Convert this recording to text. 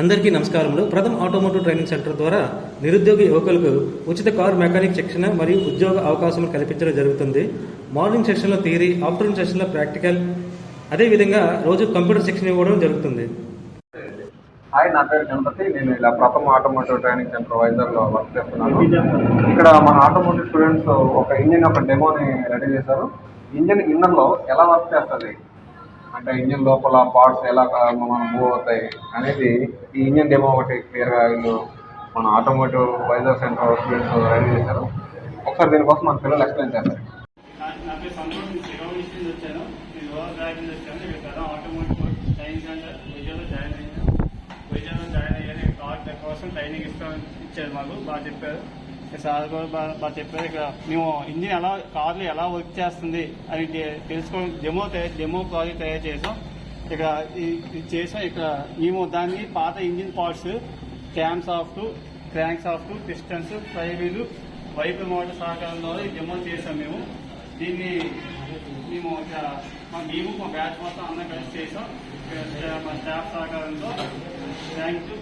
అందరికీ నమస్కారములు. ప్రథమ ఆటోమోటివ్ ట్రైనింగ్ సెంటర్ ద్వారా నిరుద్యోగ యువకులకు ఉచిత కార్ మెకానిక్ శిక్షణ మరియు ఉద్యోగ అవకాశం కల్పించడం జరుగుతుంది. మార్నింగ్ సెషన్లో థియరీ ఆఫ్టర్నూన్ సెషన్లో ప్రాక్టికల్ అదేవిధంగా రోజు కంప్యూటర్ శిక్షణ ఇవ్వడం జరుగుతుంది. హాయ్ నా పేరు గణపతి. నేను ఇలా ప్రథమ ఆటోమోటివ్ ట్రైనింగ్ సెంటర్ వైజాగ్లో వర్క్ చేస్తున్నాను. ఇక్కడ మన ఆటోమోటివ్ స్టూడెంట్స్ ఒక ఇంజిన్ ఒక డెమోని రెడీ చేశారు. ఇంజిన్ ఇన్నర్లో ఎలా వర్క్ చేస్తుంది? అంటే ఇంజిన్ లోపల పార్ట్స్ ఎలా మనం మూవ్ అవుతాయి అనేది ఈ ఇంజిన్ డెమో ఒకటి క్లియర్గా వీళ్ళు మన automotive Vizag centre students ready చేశారు. ఒకసారి దీనికోసం మన పిల్లలు ఎక్స్ప్లెయిన్ చేస్తారు. ట్రైనింగ్ జాయిన్ జాయిన్ కోసం ట్రైనింగ్ ఇస్తాం ఇచ్చారు మాకు. బాగా చెప్పారు. సార్ కూడా బాగా చెప్పారు ఇక్కడ మేము ఇంజిన్ ఎలా కార్లు ఎలా వర్క్ చేస్తుంది అని తెలుసుకోవడం డెమో డెమో ప్రాజెక్ట్ తయారు చేసాం. ఇక్కడ ఇది చేసాం. ఇక్కడ మేము దాన్ని పాత engine parts camshaft crankshaft pistons flywheel వైపు మోటార్ సహకారం ద్వారా డెమో చేసాం మేము. దీన్ని మేము మా మేము మా బ్యాచ్ మొత్తం అందరం కలిసి చేసాం. మా స్టాఫ్ సహకారంతో. Thank you